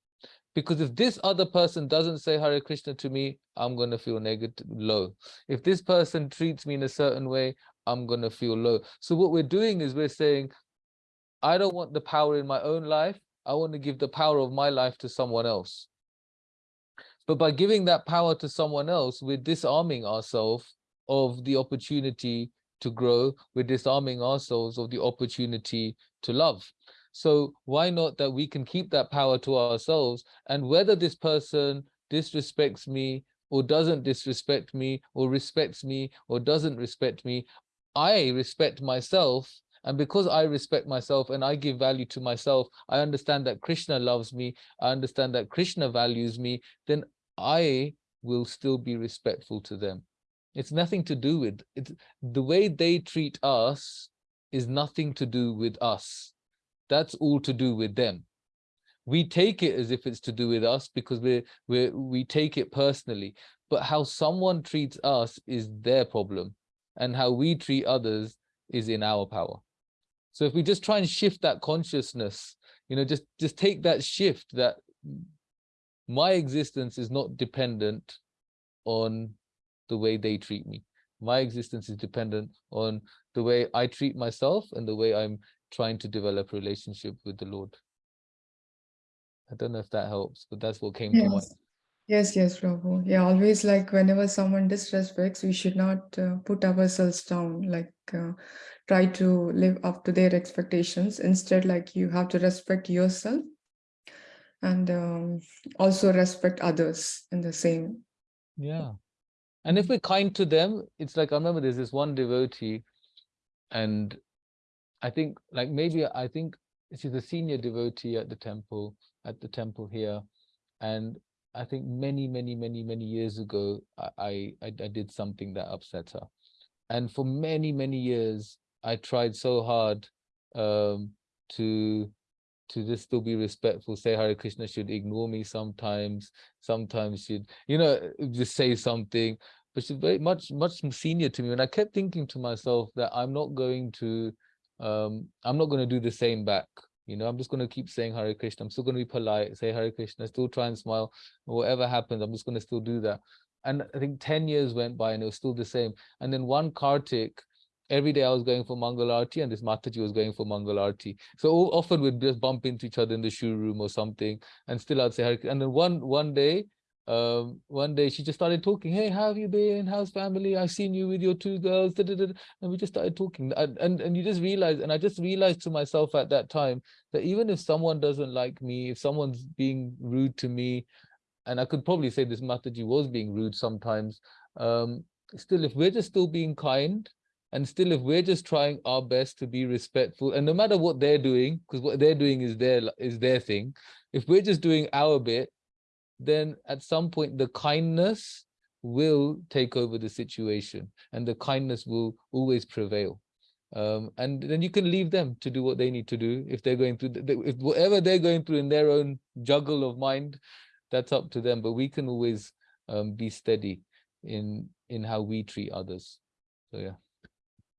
Because if this other person doesn't say hare krishna to me i'm going to feel negative low. If this person treats me in a certain way i'm going to feel low. So what we're doing is we're saying i don't want the power in my own life. I want to give the power of my life to someone else but by giving that power to someone else, we're disarming ourselves of the opportunity to grow. We're disarming ourselves of the opportunity to love. So why not that we can keep that power to ourselves and whether this person disrespects me or doesn't disrespect me or respects me or doesn't respect me, I respect myself. And because I respect myself and I give value to myself, I understand that Krishna loves me. I understand that Krishna values me, then I will still be respectful to them. It's nothing to do with it. The way they treat us is nothing to do with us. That's all to do with them. We take it as if it's to do with us because we we we take it personally. But how someone treats us is their problem, and how we treat others is in our power. So if we just try and shift that consciousness, you know, just just take that shift that my existence is not dependent on the way they treat me. My existence is dependent on the way I treat myself and the way I'm trying to develop a relationship with the Lord. I don't know if that helps, but that's what came to mind. Yes. Yes, yes, Prabhu. Yeah, always like whenever someone disrespects, we should not uh, put ourselves down, like uh, try to live up to their expectations. Instead, like you have to respect yourself and um, also respect others in the same. Yeah. And if we're kind to them, it's like I remember there's this one devotee, and I think like maybe I think she's a senior devotee at the temple, at the temple here. And I think many, many, many, many years ago, I, I, I did something that upset her. And for many, many years, I tried so hard um, to to just still be respectful, say Hare Krishna should ignore me sometimes, sometimes should, you know, just say something. But she's very much, much senior to me. And I kept thinking to myself that I'm not going to, um, I'm not going to do the same back. You know, I'm just going to keep saying Hare Krishna. I'm still going to be polite, say Hare Krishna, still try and smile. Whatever happens, I'm just going to still do that. And I think 10 years went by and it was still the same. And then one Kartik, every day I was going for Mangal Arti and this Mataji was going for Mangal Arti. So often we'd just bump into each other in the shoe room or something and still I'd say, Hare and then one, one day, um, one day she just started talking, hey, how have you been? How's family? I've seen you with your two girls. da, da, da." And we just started talking and, and, and you just realize, and I just realized to myself at that time that even if someone doesn't like me, if someone's being rude to me, and I could probably say this Mataji was being rude sometimes, um, still, if we're just still being kind, and still, if we're just trying our best to be respectful, and no matter what they're doing, because what they're doing is their is their thing, if we're just doing our bit, then at some point the kindness will take over the situation, and the kindness will always prevail. Um, and then you can leave them to do what they need to do if they're going through, the, if whatever they're going through in their own juggle of mind, that's up to them. But we can always um, be steady in in how we treat others. So yeah.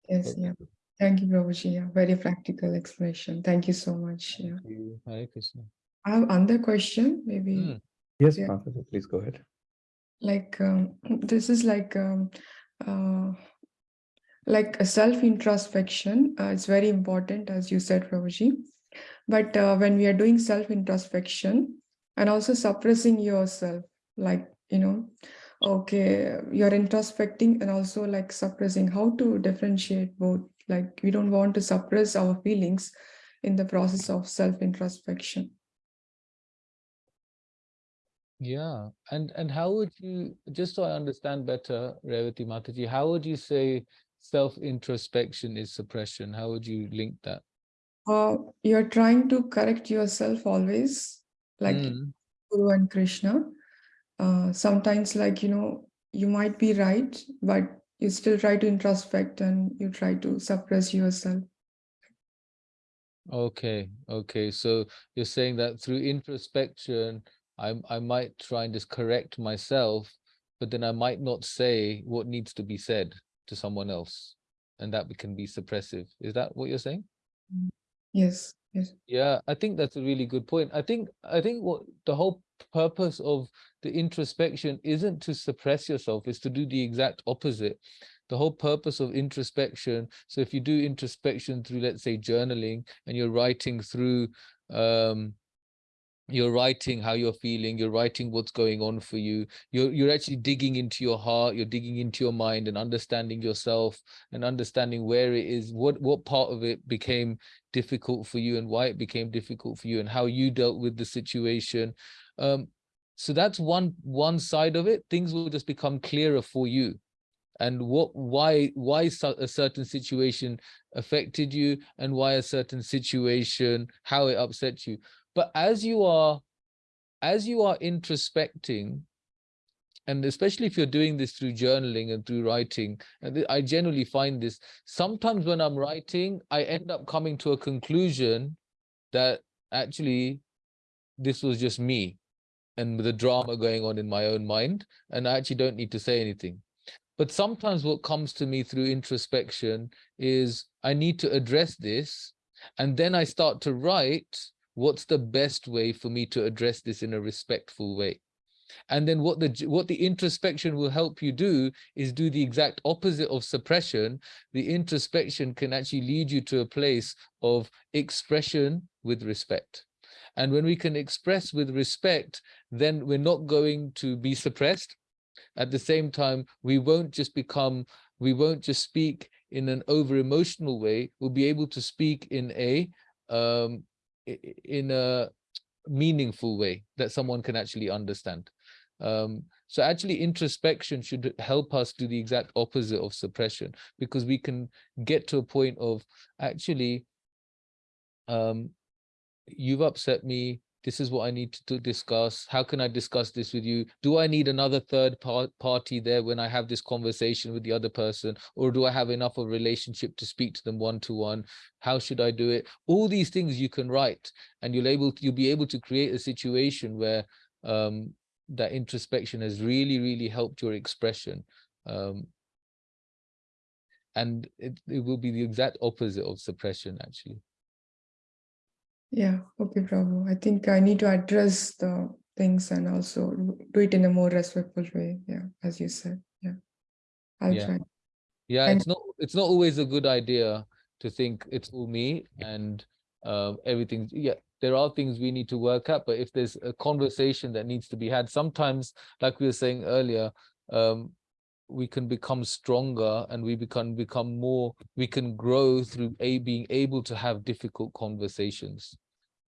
Yes, yeah. Thank you, Prabhuji. Yeah, very practical explanation. Thank you so much. Yeah. Thank you. Hare Krishna. I have another question, maybe. Mm. Yes, Yeah. Professor, please go ahead. like um, this is like um, uh, like a self introspection uh, it's very important as you said Prabhuji but uh, when we are doing self introspection and also suppressing yourself like you know okay you're introspecting and also like suppressing how to differentiate both like we don't want to suppress our feelings in the process of self introspection Yeah, and and how would you, just so I understand better, Revati Mataji, how would you say self-introspection is suppression? How would you link that? uh, you're trying to correct yourself always like Mm, Guru and Krishna. Uh, sometimes, like, you know, you might be right, but you still try to introspect and you try to suppress yourself. Okay, okay. So you're saying that through introspection, I I might try and just correct myself, but then I might not say what needs to be said to someone else, and that can be suppressive. Is that what you're saying? Yes, yes. Yeah, I think that's a really good point. I think I think what the whole purpose of the introspection isn't to suppress yourself, is to do the exact opposite. The whole purpose of introspection, so if you do introspection through, let's say, journaling, and you're writing through um you're writing how you're feeling you're writing what's going on for you you're you're actually digging into your heart you're digging into your mind and understanding yourself and understanding where it is what what part of it became difficult for you and why it became difficult for you and how you dealt with the situation um so that's one one side of it. Things will just become clearer for you. And what why why a certain situation affected you and why a certain situation how it upset you. But as you are as you are introspecting and especially if you're doing this through journaling and through writing and i generally find this sometimes when i'm writing i end up coming to a conclusion that actually this was just me and with the drama going on in my own mind and i actually don't need to say anything. But sometimes what comes to me through introspection is i need to address this and then i start to write what's the best way for me to address this in a respectful way? And then what the what the introspection will help you do is do the exact opposite of suppression. The introspection can actually lead you to a place of expression with respect and when we can express with respect then we're not going to be suppressed. At the same time we won't just become we won't just speak in an over emotional way. We'll be able to speak in a um in a meaningful way that someone can actually understand. Um so actually introspection should help us do the exact opposite of suppression because we can get to a point of actually um you've upset me. This is what i need to, discuss. How can i discuss this with you? Do i need another third part party there when i have this conversation with the other person? Or do i have enough of a relationship to speak to them one to one how should i do it? All these things you can write and you'll able to, you'll be able to create a situation where um that introspection has really really helped your expression um and it, it will be the exact opposite of suppression actually Yeah, okay, Prabhu. I think I need to address the things and also do it in a more respectful way. Yeah, as you said. Yeah. I'll Yeah. try. Yeah, And- it's not it's not always a good idea to think it's all me and uh, everything. Yeah, there are things we need to work at, but if there's a conversation that needs to be had, sometimes, like we were saying earlier, um, we can become stronger and we become become more. We can grow through a being able to have difficult conversations,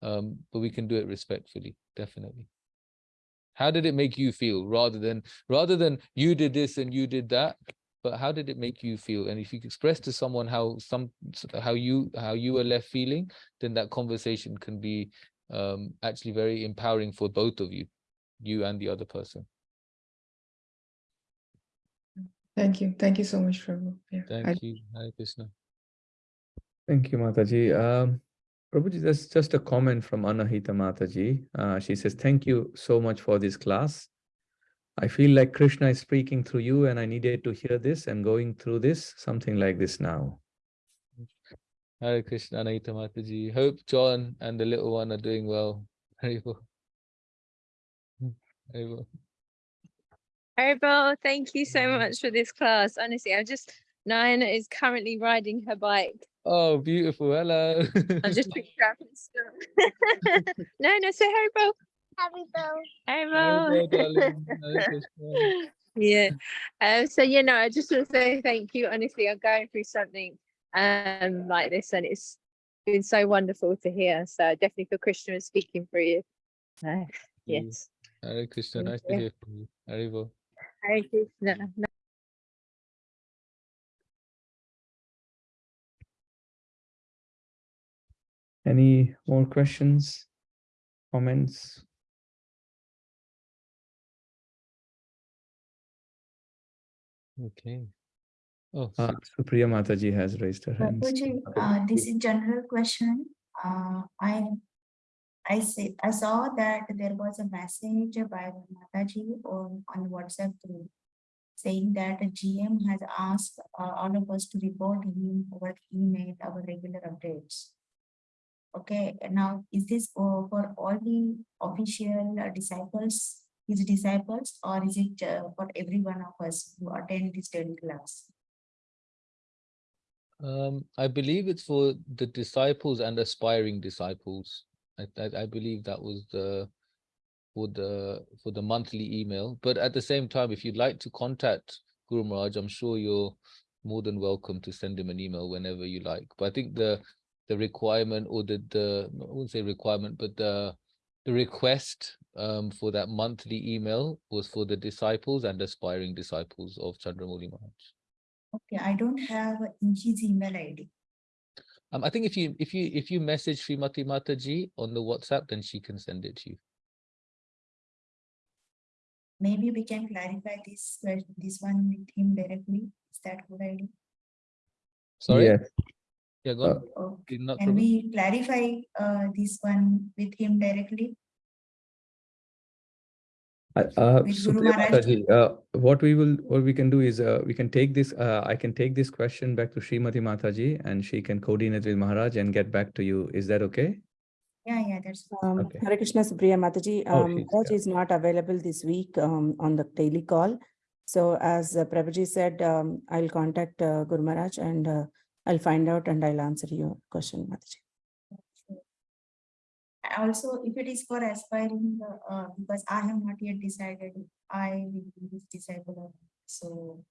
um, but we can do it respectfully, definitely. How did it make you feel, rather than rather than you did this and you did that? but how did it make you feel and if you express to someone how some how you how you were left feeling then that conversation can be um actually very empowering for both of you you and the other person Thank you. Thank you so much, Prabhu. Yeah. thank I- you Hare krishna Thank you, Mataji. Um, Prabhuji, there's just a comment from Anahita Mataji. Uh, she says, thank you so much for this class. I feel like Krishna is speaking through you and I needed to hear this and going through this, something like this now. Hare krishna Anahita Mataji. hope john and the little one are doing well Haribol. Haribol. Arabo, thank you so Mm. much for this class. Honestly, I'm just Nayana is currently riding her bike. oh beautiful hello I'm just picking up and stuff. no, no, say Haribo. Haribol, darling. Hare Haribol. Krishna. yeah. Um, so you know, I just want to say thank you. Honestly, I'm going through something um like this and it's been so wonderful to hear. So I definitely feel Krishna is speaking for you. So, Mm. yes. Hare krishna Thank nice to you. hear from you Haribol. Hare Krishna. Any more questions, comments? okay oh Uh, six. Supriya Mataji has raised her hand. Bapuji, uh, this is general question. Uh, I, I see, I saw that there was a message by Mataji on, on WhatsApp group saying that GM has asked uh, all of us to report him over email our regular updates. Okay, now is this for, for all the official uh, disciples, his disciples, or is it uh, for every one of us who attend this daily class? Um, I believe it's for the disciples and aspiring disciples. I, I, I believe that was the for the for the monthly email. But at the same time, if you'd like to contact Guru Maharaj, I'm sure you're more than welcome to send him an email whenever you like. But I think the the requirement or the the I wouldn't say requirement, but the the request um for that monthly email was for the disciples and aspiring disciples of Chandramauli Maharaj. Okay, I don't have Inchi's email ID. Um, I think if you if you if you message Srimati Mataji on the WhatsApp, then she can send it to you. Maybe we can clarify this, que- this one with him directly. Is that good idea? Sorry, Yes. yeah, go Uh, on. Oh, Did Can Prabhu? we clarify uh this one with him directly? Uh, uh, With Guru Supriya Maharaj? Mataji, uh, what we will, what we can do is, uh, we can take this, uh, I can take this question back to Srimati Mataji and she can coordinate with Maharaj and get back to you. Is that okay? Yeah, yeah, that's. Um, Okay. Hare Krishna Supriya Mataji, Oh, um, she's Maharaj there. is not available this week, um, on the daily call. So as uh, Prabhuji said, um, I'll contact, uh, Guru Maharaj and, uh, I'll find out and I'll answer your question, Mataji. Also, if it is for aspiring, uh, uh, because I have not yet decided, I will be this disciple. or. So.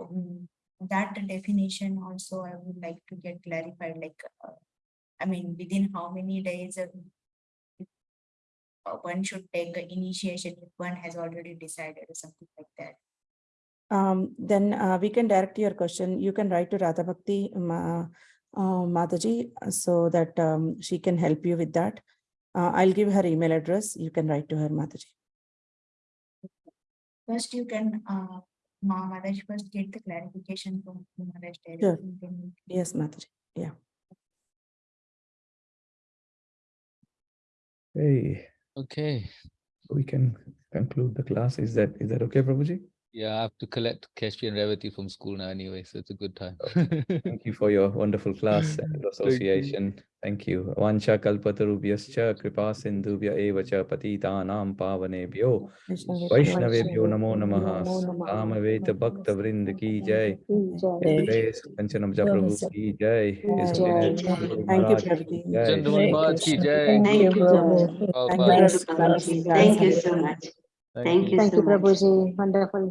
um, That definition also I would like to get clarified, like, uh, I mean, within how many days? uh, uh, One should take initiation if one has already decided or something like that. Um, then, uh, we can direct your question. You can write to Radha Bhakti, Ma, uh, Mataji, uh, so that, um, she can help you with that. Uh, I'll give her email address. You can write to her, Mataji. First, you can, uh, Ma Maharaj first get the clarification from Maharaj Sure. directly. then can- Yes, Mataji. Yeah. Hey, Okay, we can conclude the class. Is that, is that okay, Prabhuji? Yeah, I have to collect Keshri and Revati from school now anyway, so it's a good time. Oh, thank you for your wonderful class and Thank you. association. Thank you. Vancha kalpatarubhyascha kripa sindhubhya eva cha patitanam pavanebhyo Vaishnavebhyo namo namaha Samaveta Bhakta Vrind ki jai His Grace Kanchanabja Prabhu ki jai His Jai. Holiness Jai. Guru Thank you, Maharaj ki jai. Chandramauli Maharaj ki jai. Thank you, Prabhu. Prabhupada. Thank you, Gauru Prabhuji. Prabhuji. Thank you so much. Thank you Thank so you, much. Prabhuji. Wonderful.